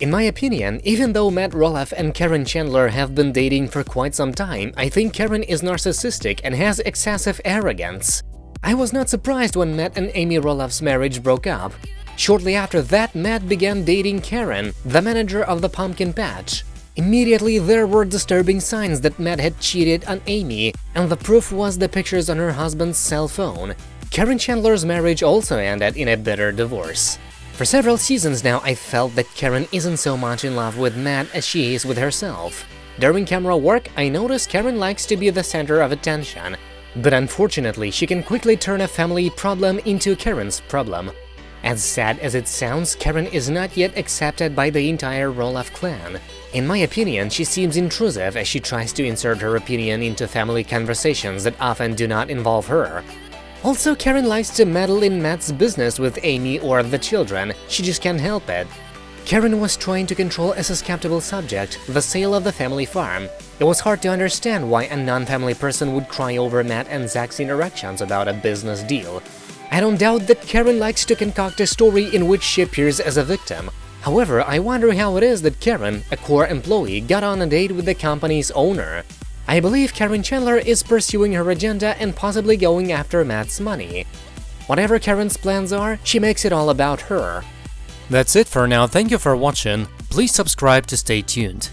In my opinion, even though Matt Roloff and Caryn Chandler have been dating for quite some time, I think Caryn is narcissistic and has excessive arrogance. I was not surprised when Matt and Amy Roloff's marriage broke up. Shortly after that, Matt began dating Caryn, the manager of the pumpkin patch. Immediately, there were disturbing signs that Matt had cheated on Amy, and the proof was the pictures on her husband's cell phone. Caryn Chandler's marriage also ended in a bitter divorce. For several seasons now, I felt that Caryn isn't so much in love with Matt as she is with herself. During camera work, I noticed Caryn likes to be the center of attention, but unfortunately, she can quickly turn a family problem into Caryn's problem. As sad as it sounds, Caryn is not yet accepted by the entire Roloff clan. In my opinion, she seems intrusive as she tries to insert her opinion into family conversations that often do not involve her. Also, Caryn likes to meddle in Matt's business with Amy or the children, she just can't help it. Caryn was trying to control a susceptible subject, the sale of the family farm. It was hard to understand why a non-family person would cry over Matt and Zach's interactions about a business deal. I don't doubt that Caryn likes to concoct a story in which she appears as a victim, However, I wonder how it is that Caryn, a core employee, got on a date with the company's owner. I believe Caryn Chandler is pursuing her agenda and possibly going after Matt's money. Whatever Caryn's plans are, she makes it all about her. That's it for now, thank you for watching, please subscribe to stay tuned.